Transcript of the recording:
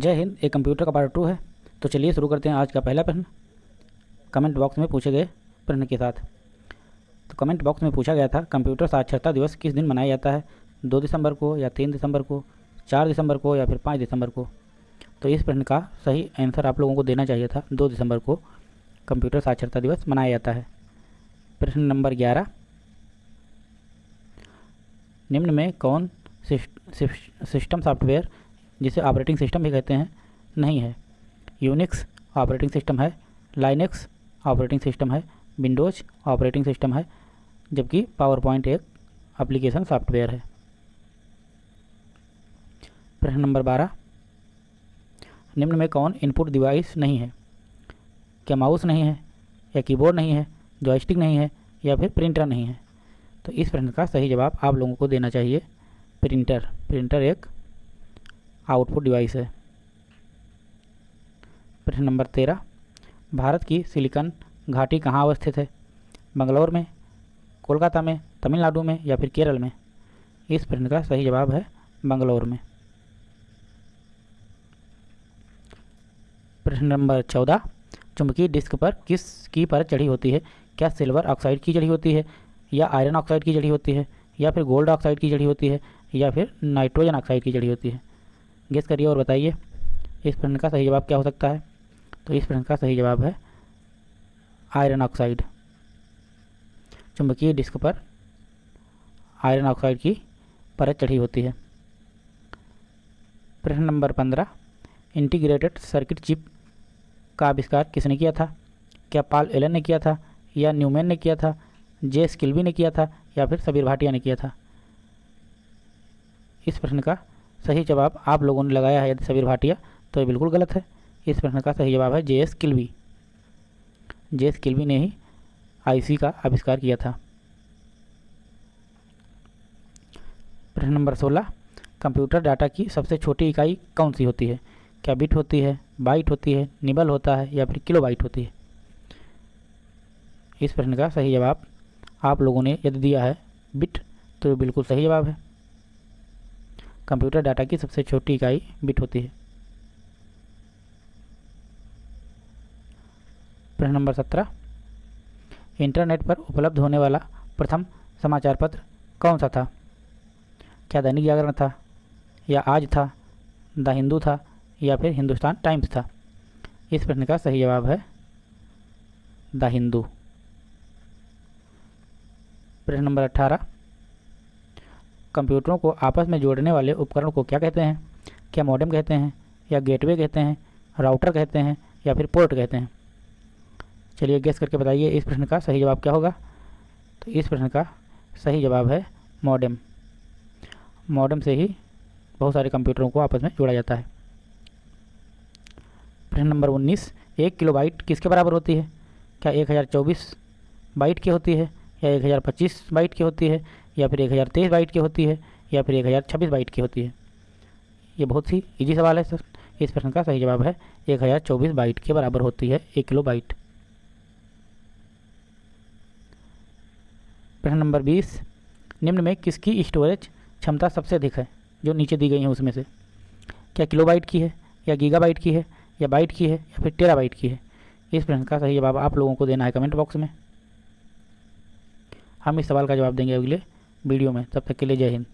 जय हिंद, एक कंप्यूटर का पार्ट टू है। तो चलिए शुरू करते हैं आज का पहला प्रश्न। कमेंट बॉक्स में पूछे गए प्रश्न के साथ। तो कमेंट बॉक्स में पूछा गया था कंप्यूटर साक्षरता दिवस किस दिन मनाया जाता है? दो दिसंबर को या तीन दिसंबर को, चार दिसंबर को या फिर पाँच दिसंबर को? तो इस प्रश्न का सही आंसर आप लोगों को देना चाहिए था। दो दिसंबर को कंप्यूटर साक्षरता दिवस मनाया जाता है। प्रश्न नंबर ग्यारह। निम्न में कौन सिस्टम सॉफ्टवेयर जिसे ऑपरेटिंग सिस्टम भी कहते हैं, नहीं है। यूनिक्स ऑपरेटिंग सिस्टम है लाइनेक्स ऑपरेटिंग सिस्टम है विंडोज़ ऑपरेटिंग सिस्टम है, जबकि पावर पॉइंट एक एप्लीकेशन सॉफ्टवेयर है। प्रश्न नंबर बारह। निम्न में कौन इनपुट डिवाइस नहीं है? क्या माउस नहीं है, या कीबोर्ड नहीं है जॉयस्टिक नहीं है, या फिर प्रिंटर नहीं है? तो इस प्रश्न का सही जवाब आप लोगों को देना चाहिए। प्रिंटर प्रिंटर एक आउटपुट डिवाइस है। प्रश्न नंबर तेरह। भारत की सिलिकन घाटी कहाँ अवस्थित है? बंगलौर में, कोलकाता में, तमिलनाडु में या फिर केरल में? इस प्रश्न का सही जवाब है बंगलौर में। प्रश्न नंबर चौदह। चुंबकीय डिस्क पर किस की परत चढ़ी होती है? क्या सिल्वर ऑक्साइड की चढ़ी होती है या आयरन ऑक्साइड की चढ़ी होती है या फिर गोल्ड ऑक्साइड की चढ़ी होती है या फिर नाइट्रोजन ऑक्साइड की चढ़ी होती है? गेस करिए और बताइए, इस प्रश्न का सही जवाब क्या हो सकता है? तो इस प्रश्न का सही जवाब है आयरन ऑक्साइड। चुंबकीय डिस्क पर आयरन ऑक्साइड की परत चढ़ी होती है। प्रश्न नंबर पंद्रह, इंटीग्रेटेड सर्किट चिप का आविष्कार किसने किया था? क्या पाल एलन ने किया था? या न्यूमैन ने किया था? जे स्किल्बी ने किया था? या फिर सबीर भाटिया ने किया था? इस प्रश्न का सही जवाब आप लोगों ने लगाया है यदि सबीर भाटिया तो ये बिल्कुल गलत है। इस प्रश्न का सही जवाब है जे एस किल्वी जे एस किल्वी ने ही आईसी का आविष्कार किया था। प्रश्न नंबर सोलह, कंप्यूटर डाटा की सबसे छोटी इकाई कौन सी होती है? क्या बिट होती है, बाइट होती है, निबल होता है या फिर किलो बाइट होती है? इस प्रश्न का सही जवाब आप लोगों ने यदि दिया है बिट तो ये बिल्कुल सही जवाब है। कंप्यूटर डाटा की सबसे छोटी इकाई बिट होती है। प्रश्न नंबर सत्रह। इंटरनेट पर उपलब्ध होने वाला प्रथम समाचार पत्र कौन सा था? क्या दैनिक जागरण था? या आज था? द हिंदू था? या फिर हिंदुस्तान टाइम्स था? इस प्रश्न का सही जवाब है द हिंदू। प्रश्न नंबर अट्ठारह कंप्यूटरों को आपस में जोड़ने वाले उपकरण को क्या कहते हैं? क्या मॉडेम कहते हैं? या गेटवे कहते हैं? राउटर कहते हैं? या फिर पोर्ट कहते हैं? चलिए गेस करके बताइए इस प्रश्न का सही जवाब क्या होगा? तो इस प्रश्न का सही जवाब है मॉडेम मॉडेम से ही बहुत सारे कंप्यूटरों को आपस में जोड़ा जाता है। प्रश्न नंबर उन्नीस, एक किलो बाइट किसके बराबर होती है? क्या एक हज़ार चौबीस बाइट की होती है? या एक हज़ार पच्चीस बाइट की होती है? या फिर एक हज़ार तेईस बाइट की होती है, या फिर एक हज़ार छब्बीस बाइट की होती है। ये बहुत ही इजी सवाल है, सर। इस प्रश्न का सही जवाब है, एक हज़ार चौबीस बाइट के बराबर होती है, एक किलो बाइट। प्रश्न नंबर बीस, निम्न में किसकी स्टोरेज क्षमता सबसे अधिक है, जो नीचे दी गई है उसमें से? क्या किलो बाइट की है, या गीगा बाइट की है, या बाइट की है, या फिर टेरा बाइट की है? इस प्रश्न का सही जवाब आप लोगों को देना है कमेंट बॉक्स में। हम इस सवाल का जवाब देंगे अगले वीडियो में। तब तक के लिए जय हिंद।